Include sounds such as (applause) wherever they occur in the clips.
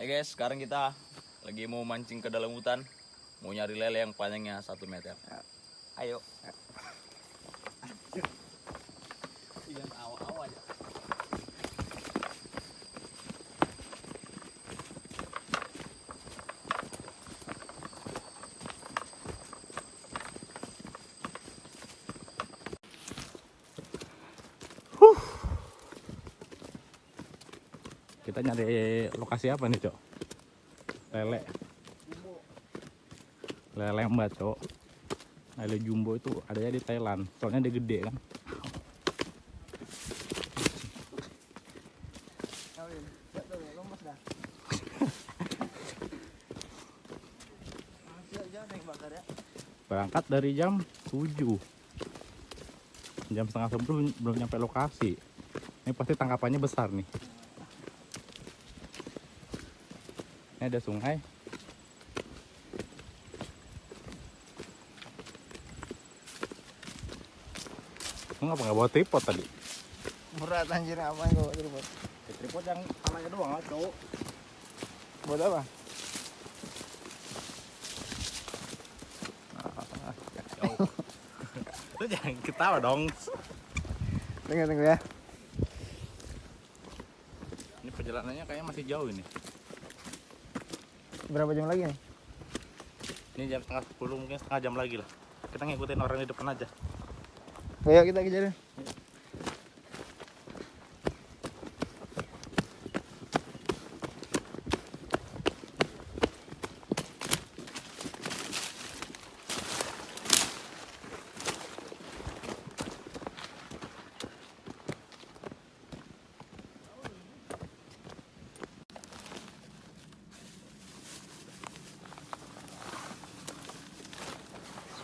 Hai guys, sekarang kita lagi mau mancing ke dalam hutan. Mau nyari lele yang panjangnya satu meter. Ayo. Jangan awal-awal aja. Kita nyari lokasi apa nih, Cok? Lele. Lele mbak, Cok. Lele jumbo itu adanya di Thailand. Soalnya dia gede kan. Berangkat dari jam 7 Jam setengah 10 belum, belum nyampe lokasi Ini pasti tangkapannya besar nih Ini ada sungai Lu ngapa nggak bawa tripod tadi? Berat anjir apa yang gue tripod? Ya, tripod yang palanya doang lah cowok Buat apa? (laughs) Lu jangan ketawa dong Tunggu tunggu ya. Ini perjalanannya kayaknya masih jauh ini Berapa jam lagi nih? Ini jam setengah 10 mungkin setengah jam lagi lah Kita ngikutin orang di depan aja Ayo kita kejar.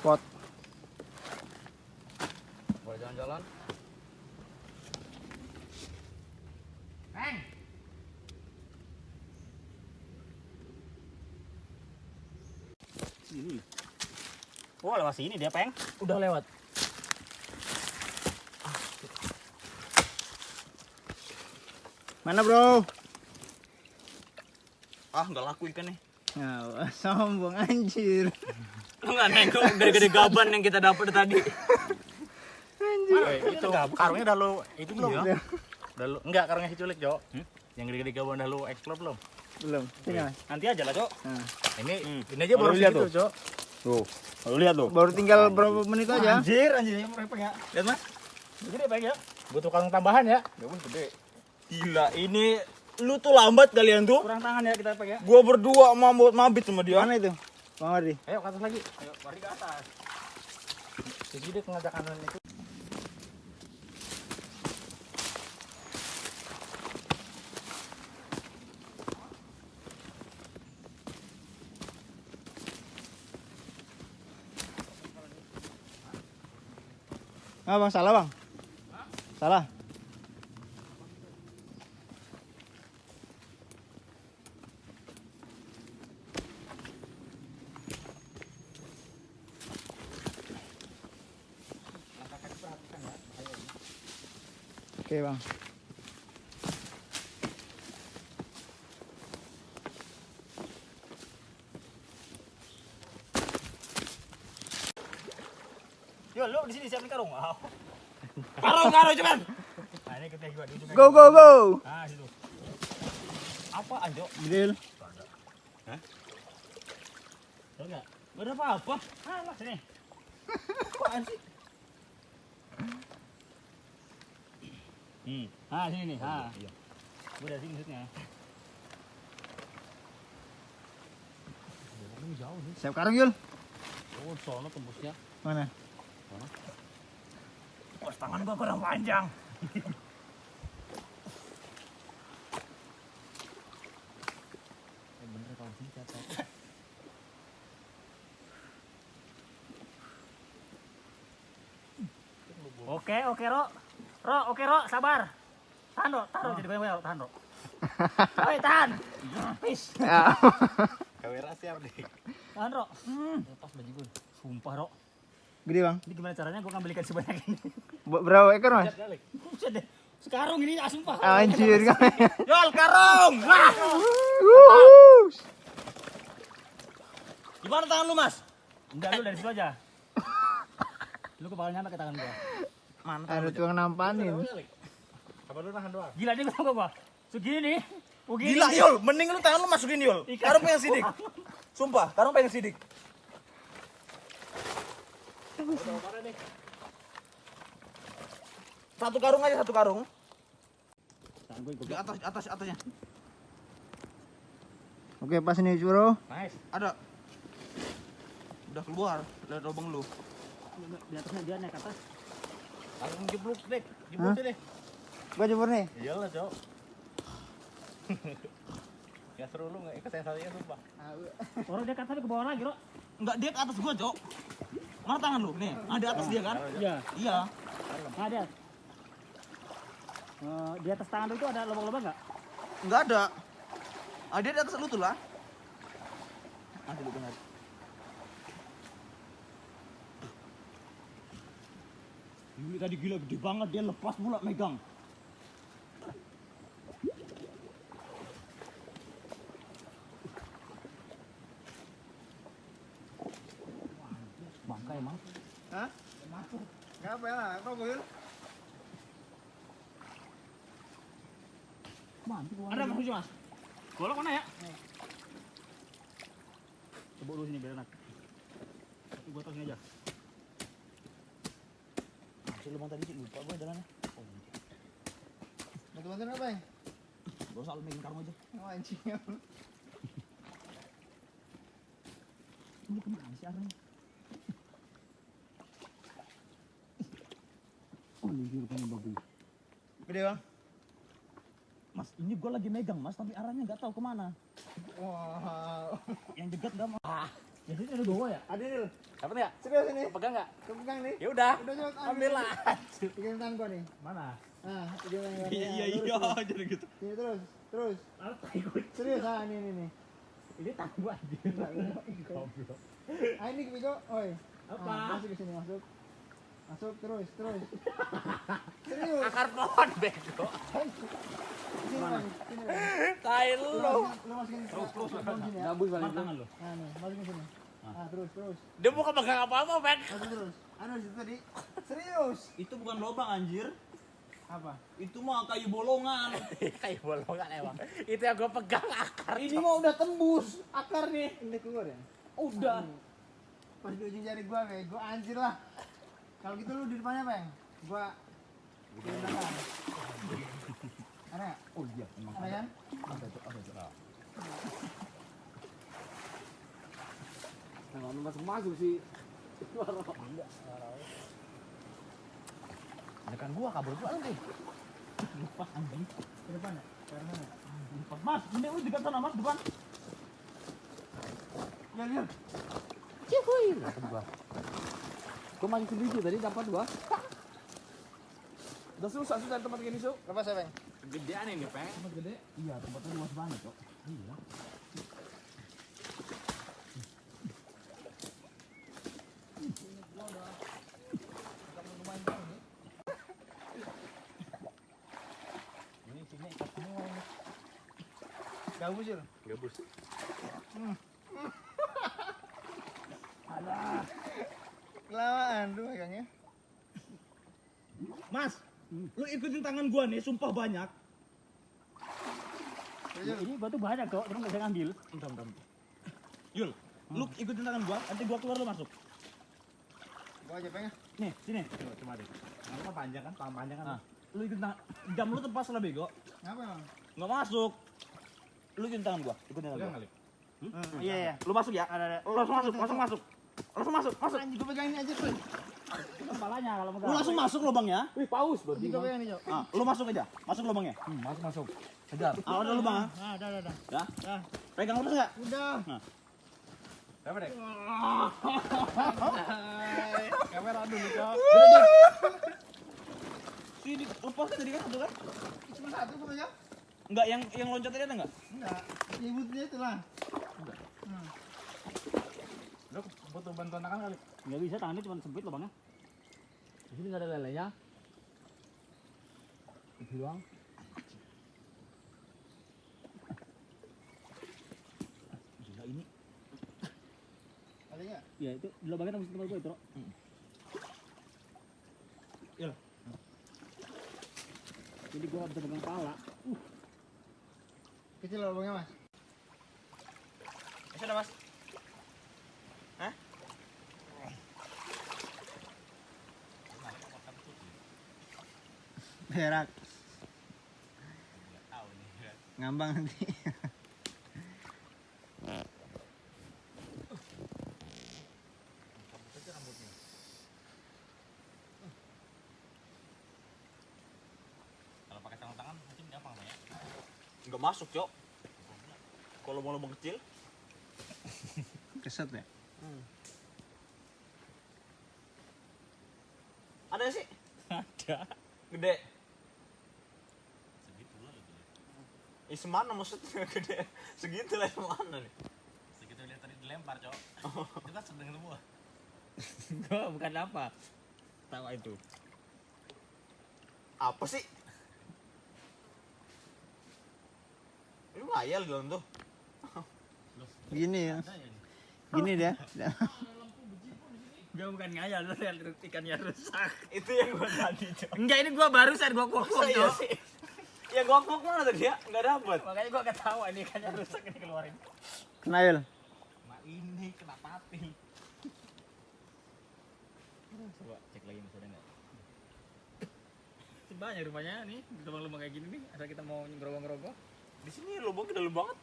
Spot. Boleh jalan-jalan? Ini Oh lewat sini dia peng Udah lewat. Mana bro? Ah, nggak laku ikan nih. Nah, (laughs) sombong anjir. Lu nggak nengok gede-gede gaban yang kita dapat tadi. Eh, itu karungnya udah lu itu belum Iya. udah lu enggak karungnya si culik cok yang gede-gede gaban udah lu explore belum Belum. Sini Mas. nanti aja lah cok Nah. ini ini aja baru Baru lihat segitu cok Tuh. Lu lihat tuh. Baru tinggal berapa menit aja? anjir anjir yang mereka ya lihat mas gede peng ya butuh karung tambahan ya Ya pun gede. Gila, ini lu tuh lambat kalian tuh. kurang tangan ya kita peng ya Gua berdua mabut mabit sama dia. Mana itu? Bang Ardi. ayo ke atas lagi ayo mari ke atas jadi dia ngajak kanan itu Ah, Bang, salah, Bang. Salah. Oke, Bang. yo lu di sini siapin karung wow (laughs) Karung, karung cepat. (laughs) nah ini kita di Go, go, go. nah situ apa anjo Grill. Tahu enggak? Gak ada apa-apa. Ah, lah sini. (laughs) Apaan sih? Hmm. Ah, sini nih. Ah. Iya. Gue dari sini maksudnya. jauh nih. Siap karung, Yul. Oh, sono tembusnya. Mana? Oh, tangan gua kurang panjang. (laughs) bener kalau sini kata. Oke, oke, Ro. Ro, oke, Ro, sabar. Tahan, Ro, tahan, Ro, jadi banyak, tahan, Ro. (laughs) Oi, tahan. Pis. Kamera siap deh. Tahan, Ro. Hmm. Lepas baju gue. Sumpah, Ro. Gede, Bang. Ini gimana caranya gue ngambil ikan sebanyak ini? Bu- Berapa ekor, Mas? Buset deh. Sekarang ini ah, sumpah. Anjir, (laughs) kan. Yol, karung. Wah. Wuh. Mana tangan lu, Mas? Enggak lu dari situ aja. (laughs) Lu ke bawah nyampe ke tangan gua. Mana Ada tukang nampanin. Gila dia ketemu gua. Segini nih. Begini. Gila, Yul. Mending lu tangan lu masukin, Yul. Karung pengen sidik. (laughs) Sumpah, karung pengen sidik. Satu karung aja, satu karung. Di atas, atas, atasnya. Oke, pas nih, Bro. Nice. Ada. Udah keluar dari lubang lu. Di atasnya dia naik atas. Langsung jeblok deh, Hah? deh. Gua jebur nih. Iyalah, Cok. (laughs) ya seru lu nggak ikut sensasinya sumpah. Orang dia tapi ke bawah lagi, Ro. Enggak, dia ke atas gua, Cok. Mana tangan lu? Nih, ada atas dia kan? Iya. Iya. Nah, dia. Eh, di atas tangan lu itu ada lubang-lubang enggak? Enggak ada. Ah, dia di atas lu tuh lah. Ada lu benar. Yuli tadi gila gede banget dia lepas pula megang. Bangka emang. Hah? Ngapa ya? Apa gue? Mantap gua. Ada Mas Mas. Golok mana ya? Coba dulu sini biar enak. Tapi gua tahu sini aja. Masih lubang tadi lupa gua jalannya. Oh, Bantu bantuin apa ya? gua salah megang karung aja. Oh, anjing. (laughs) Ini ke mana sih arahnya? (laughs) Oh, ini dia rupanya bagus. Gede, Bang. Mas, ini gua lagi megang, Mas, tapi arahnya nggak tahu ke mana. Wow. Yang jegat nggak mau. Ah, ya ada dua ya. Ada nih. Apa nih ya? Serius ini. Pegang enggak? Kau pegang nih. Ya udah. Udah Ambil lah. Pegang tangan gua nih. Mana? Nah, pegang tangan. Iya iya iya jadi gitu. Sini terus, terus. Ah, tai gua. Serius ah, ini ini nih. Ini tangan gua anjir. Goblok. Ah, ini. Oi. Apa? Ah, masuk ke sini, masuk. Masuk terus, terus. Serius. Akar pohon bego. Sini, Bang. Sini, Bang. Tai Lu lu. masukin- masukin terus, terus, ya. Balik tangan lu. Nah, nih, masukin sini. Ah, terus, terus. Dia bukan pegang apa-apa, Bang. Masuk terus. Anu situ tadi. Serius. Itu bukan lubang anjir. Apa? Itu mah kayu bolongan. (laughs) kayu bolongan emang. Itu yang gua pegang akar. Ini mah udah tembus akar nih. Ini keluar ya? Udah. Pas di ujung jari gua, bego anjir lah. Kalau gitu lu di depannya, Bang. Gua di belakang. Ada? Oh iya, emang. Ada kan? Ada tuh, ada tuh. Kalau masuk masuk sih. Ada kan gua kabur gua nanti. Lupa anjing. Di depan ya? Karena mana? Lupa. Mas, ini udah dekat sana, Mas, depan. Ya, lihat. Gua mancing sendiri tadi dapat gua. Udah susah susah tempat gini, Su. Lepas ya, Bang? Gedean ini, Peng. Tempat gede? Iya, tempatnya luas banget, Cok. Iya. Ini sini ikat semua ini. Gabus ya? Gabus. Alah. Kelamaan lu megangnya. Mas, lu ikutin tangan gua nih, sumpah banyak. Terus, Ini batu banyak, Cok. Terus nggak bisa ngambil. Bentar, bentar. Yul, lu ikutin tangan gua, nanti gua keluar lu masuk. Gua aja pengen. Nih, sini. Coba, coba deh. Mah panjang kan, tangan panjang kan. Nah, lu ikutin tangan. Jam lu tepas lah, bego. Ngapa, Bang? Nggak masuk. Lu ikutin tangan gua, ikutin tangan gua. Hmm, iya, iya. Lu masuk ya? Ada, ada. Lu langsung masuk, langsung masuk. Langsung masuk, masuk. Anjing, gua pegang ini aja, tuh. Kepalanya kalau Lu megang. langsung masuk lubangnya. Wih, paus Anjing, gua pegang ini. Ah, lu masuk aja. Masuk lubangnya. Hmm, masuk masuk. Kejar. Ah, ada lubang. ah. Nah, udah, udah, udah. Ya. Dah. Pegang terus enggak? Udah. Berapa deh? Kamera dulu, Cok. Sini lepas tadi kan satu kan? Cuma satu pegang. Enggak, yang yang loncat tadi ada enggak? Enggak. Nyebutnya itu lah. Lu butuh bantuan tangan kali. Nggak bisa, tangannya cuma sempit lubangnya. Di sini nggak ada lelenya. Itu doang. Gila ini. Ya itu di lubangnya tembus tempat gue itu, Rok. Iya. Jadi gak bisa pegang pala. Kecil lubangnya mas. Ada mas? Hah? Berak. Ngambang nanti. Kalau pakai tangan tangan mungkin gampang ya. Enggak masuk, Cok. Kecil, Keset ya. ada nggak sih? Ada. Gede. Segitu lah semana maksudnya (laughs) gede? Segitu lah semana nih? Segitu lihat tadi dilempar, Cok. Kita sedang semua. (laughs) gue bukan apa. Tawa itu. Apa sih? Ini ngayal dong tuh. Gini ya. Gini dia. Gue bukan ngayal, lu lihat ikannya rusak. Itu yang gua tadi, Cok. Enggak, ini gue barusan gue kokok, iya Cok. Ya gua kok mana tadi ya? Enggak dapat. Makanya gue ketawa ini ikannya rusak ini keluarin. Kenail. Nah, ini kena pati. Coba cek lagi masih ada nggak? Banyak rupanya nih, lubang-lubang kayak gini nih. Asal kita mau ngerogoh-ngerogoh. Di sini lubangnya dalam banget.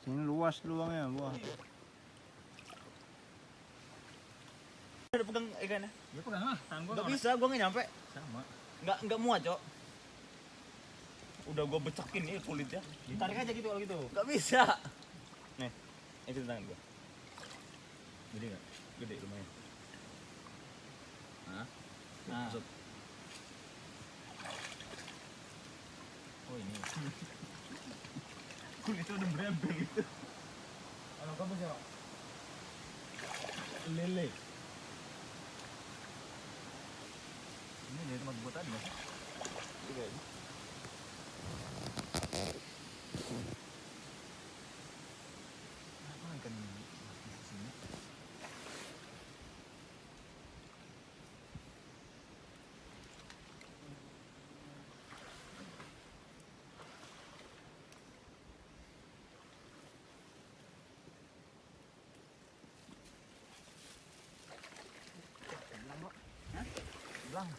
Sini luas luangnya, wah. Ada pegang ikannya. Ya pegang lah, tangan Enggak bisa, gua nggak nyampe. Sama. Enggak enggak muat, Cok. Udah gua becakin nih kulitnya. Tarik aja gitu kalau gitu. Enggak bisa. Nih, itu tangan gua. Gede nggak? Gede lumayan. Hah? Nah. Masuk. Oh ini. Kulitnya udah berembeng gitu. Kalau kamu siapa? Lele. Ini dari tempat gua tadi mas. Iya. Apa ikan ini? Di sini. Bilang, Bro. Hah? Bilang.